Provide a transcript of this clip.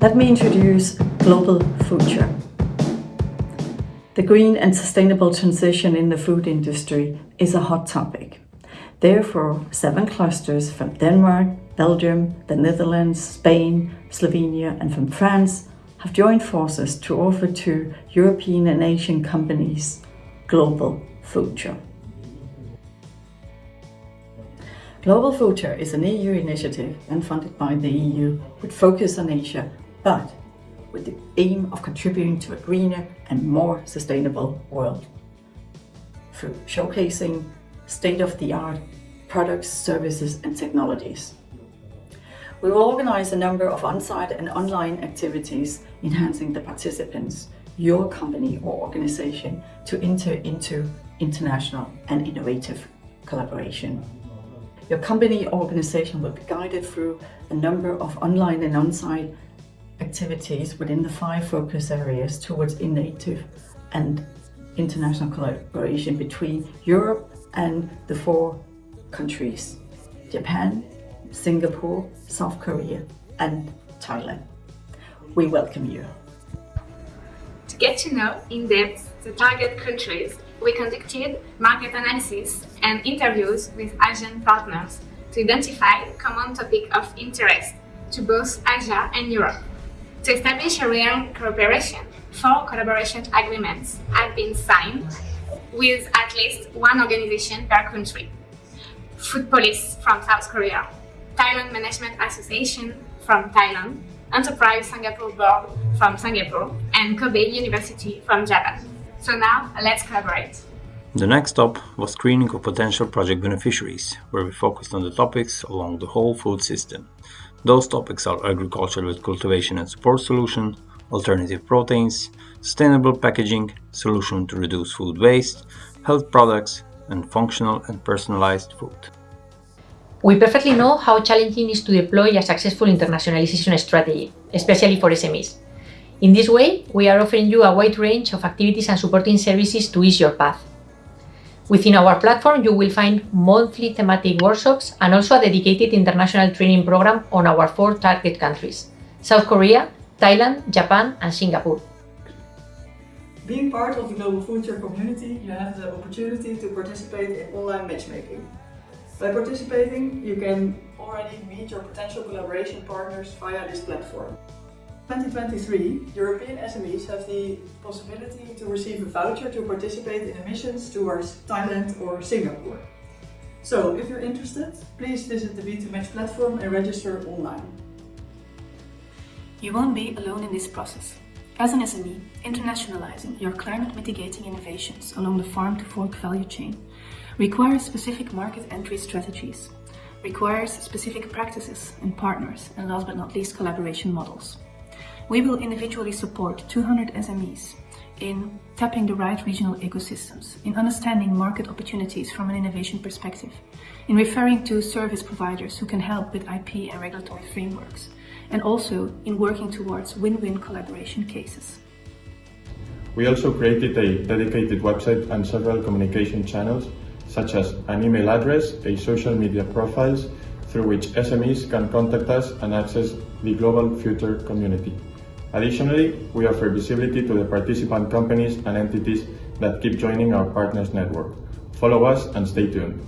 let me introduce Global Future. The green and sustainable transition in the food industry is a hot topic. Therefore, seven clusters from Denmark, Belgium, the Netherlands, Spain, Slovenia and from France have joined forces to offer to European and Asian companies Global Future. Global Future is an EU initiative and funded by the EU with focus on Asia, but with the aim of contributing to a greener and more sustainable world through showcasing state-of-the-art products, services and technologies. We will organize a number of on-site and online activities enhancing the participants, your company or organization to enter into international and innovative collaboration. Your company or organization will be guided through a number of online and on-site activities within the five focus areas towards innovative and international collaboration between Europe and the four countries, Japan, Singapore, South Korea and Thailand. We welcome you. To get to know in depth the target countries we conducted market analysis and interviews with Asian partners to identify common topic of interest to both Asia and Europe. To establish a real cooperation, four collaboration agreements have been signed with at least one organization per country. Foodpolis from South Korea, Thailand Management Association from Thailand, Enterprise Singapore Board from Singapore, and Kobe University from Japan. So now, let's collaborate. The next stop was screening of potential project beneficiaries, where we focused on the topics along the whole food system. Those topics are agriculture with cultivation and support solution, alternative proteins, sustainable packaging, solution to reduce food waste, health products, and functional and personalized food. We perfectly know how challenging it is to deploy a successful internationalization strategy, especially for SMEs. In this way, we are offering you a wide range of activities and supporting services to ease your path. Within our platform, you will find monthly thematic workshops and also a dedicated international training program on our four target countries, South Korea, Thailand, Japan and Singapore. Being part of the Global Future community, you have the opportunity to participate in online matchmaking. By participating, you can already meet your potential collaboration partners via this platform. 2023, European SMEs have the possibility to receive a voucher to participate in emissions towards Thailand or Singapore. So, if you're interested, please visit the B2Match platform and register online. You won't be alone in this process. As an SME, internationalizing your climate mitigating innovations along the farm to fork value chain requires specific market entry strategies, requires specific practices and partners, and last but not least, collaboration models. We will individually support 200 SMEs in tapping the right regional ecosystems, in understanding market opportunities from an innovation perspective, in referring to service providers who can help with IP and regulatory frameworks, and also in working towards win-win collaboration cases. We also created a dedicated website and several communication channels, such as an email address, a social media profiles, through which SMEs can contact us and access the Global Future community. Additionally, we offer visibility to the participant companies and entities that keep joining our partners network. Follow us and stay tuned.